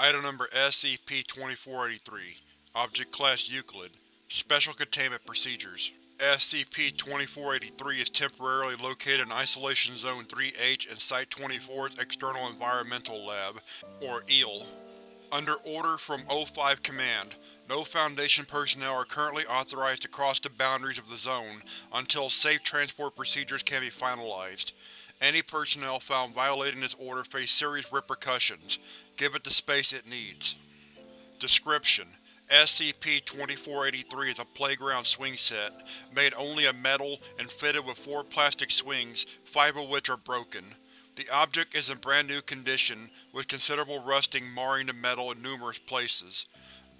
Item Number SCP-2483 Object Class Euclid Special Containment Procedures SCP-2483 is temporarily located in Isolation Zone 3-H in Site-24's External Environmental Lab, or EEL. Under order from O5 Command, no Foundation personnel are currently authorized to cross the boundaries of the Zone until safe transport procedures can be finalized. Any personnel found violating this order face serious repercussions. Give it the space it needs. Description: SCP-2483 is a playground swing set, made only of metal and fitted with four plastic swings, five of which are broken. The object is in brand new condition, with considerable rusting marring the metal in numerous places.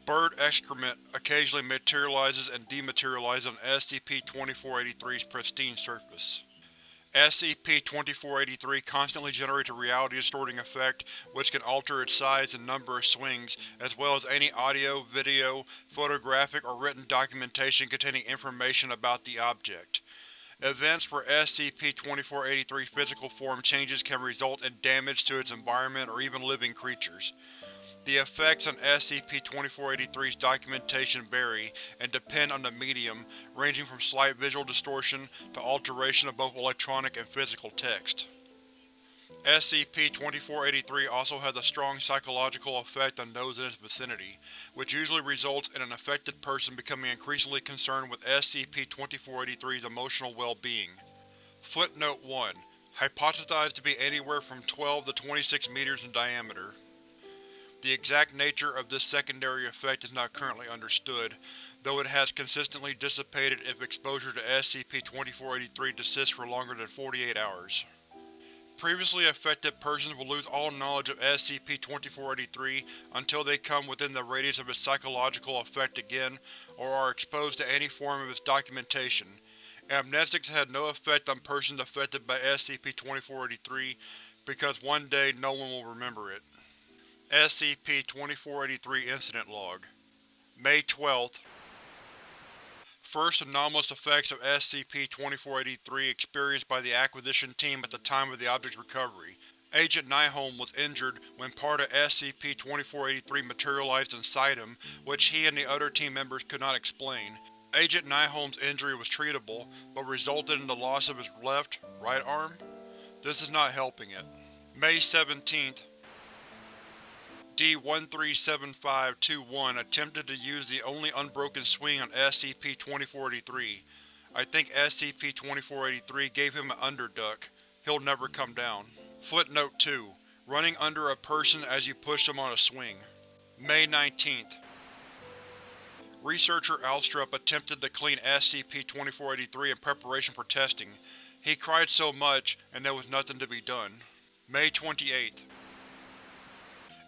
Bird excrement occasionally materializes and dematerializes on SCP-2483's pristine surface. SCP-2483 constantly generates a reality-distorting effect which can alter its size and number of swings, as well as any audio, video, photographic, or written documentation containing information about the object. Events where SCP-2483's physical form changes can result in damage to its environment or even living creatures. The effects on SCP-2483's documentation vary and depend on the medium, ranging from slight visual distortion to alteration of both electronic and physical text. SCP-2483 also has a strong psychological effect on those in its vicinity, which usually results in an affected person becoming increasingly concerned with SCP-2483's emotional well-being. Footnote 1. Hypothesized to be anywhere from 12 to 26 meters in diameter. The exact nature of this secondary effect is not currently understood, though it has consistently dissipated if exposure to SCP-2483 persists for longer than 48 hours. Previously affected persons will lose all knowledge of SCP-2483 until they come within the radius of its psychological effect again, or are exposed to any form of its documentation. Amnestics had no effect on persons affected by SCP-2483, because one day no one will remember it. SCP-2483 Incident Log May 12th First anomalous effects of SCP-2483 experienced by the Acquisition Team at the time of the object's recovery. Agent Nyholm was injured when part of SCP-2483 materialized inside him, which he and the other team members could not explain. Agent Nyholm's injury was treatable, but resulted in the loss of his left, right arm? This is not helping it. May 17th D-137521 attempted to use the only unbroken swing on SCP-2483. I think SCP-2483 gave him an underduck. He'll never come down. Footnote 2. Running under a person as you push them on a swing. May 19th. Researcher Alstrup attempted to clean SCP-2483 in preparation for testing. He cried so much, and there was nothing to be done. May 28th.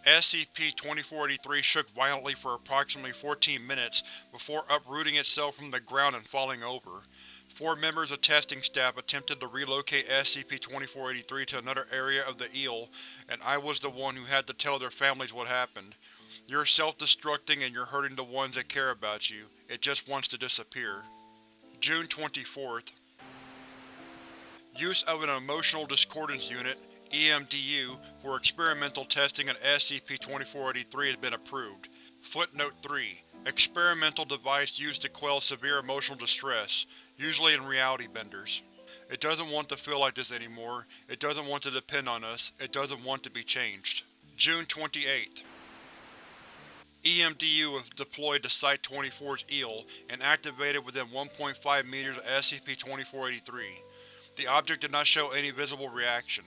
SCP-2483 shook violently for approximately 14 minutes before uprooting itself from the ground and falling over. Four members of testing staff attempted to relocate SCP-2483 to another area of the EEL, and I was the one who had to tell their families what happened. You're self-destructing and you're hurting the ones that care about you. It just wants to disappear. June 24th. Use of an Emotional Discordance Unit EMDU, for experimental testing on SCP-2483 has been approved. Footnote 3. Experimental device used to quell severe emotional distress, usually in reality benders. It doesn't want to feel like this anymore, it doesn't want to depend on us, it doesn't want to be changed. June 28th. EMDU was deployed to Site-24's EEL and activated within 1.5 meters of SCP-2483. The object did not show any visible reaction.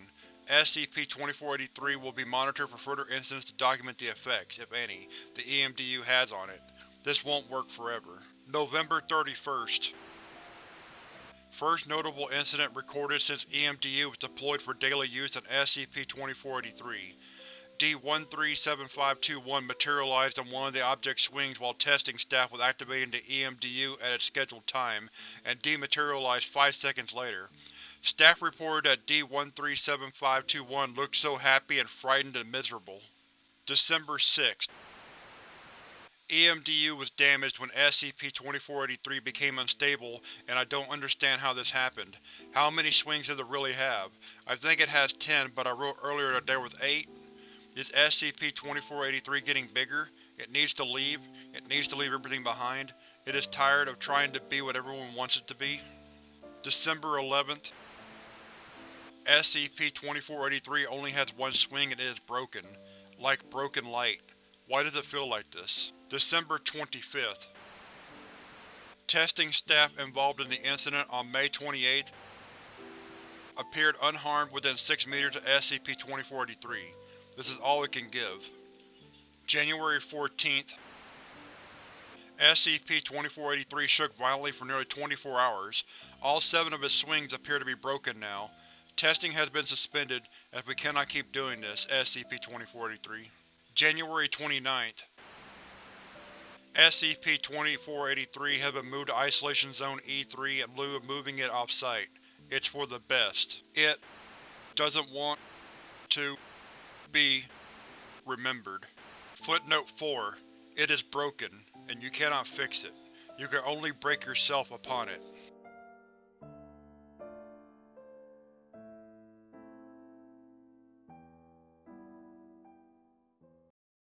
SCP-2483 will be monitored for further incidents to document the effects, if any, the EMDU has on it. This won't work forever. November 31st. First notable incident recorded since EMDU was deployed for daily use on SCP-2483. D-137521 materialized on one of the object's swings while testing staff was activating the EMDU at its scheduled time, and dematerialized five seconds later. Staff reported that D-137521 looked so happy and frightened and miserable. December 6th. EMDU was damaged when SCP-2483 became unstable, and I don't understand how this happened. How many swings does it really have? I think it has 10, but I wrote earlier that there was 8? Is SCP-2483 getting bigger? It needs to leave. It needs to leave everything behind. It is tired of trying to be what everyone wants it to be. December 11th. SCP-2483 only has one swing and it is broken. Like broken light. Why does it feel like this? December 25th. Testing staff involved in the incident on May 28th appeared unharmed within 6 meters of SCP-2483. This is all it can give. January 14th. SCP-2483 shook violently for nearly 24 hours. All seven of its swings appear to be broken now. Testing has been suspended, as we cannot keep doing this, SCP-2483. January 29th. SCP-2483 has been moved to Isolation Zone E3 in lieu of moving it off-site. It's for the best. It doesn't want to be remembered. Footnote 4. It is broken, and you cannot fix it. You can only break yourself upon it.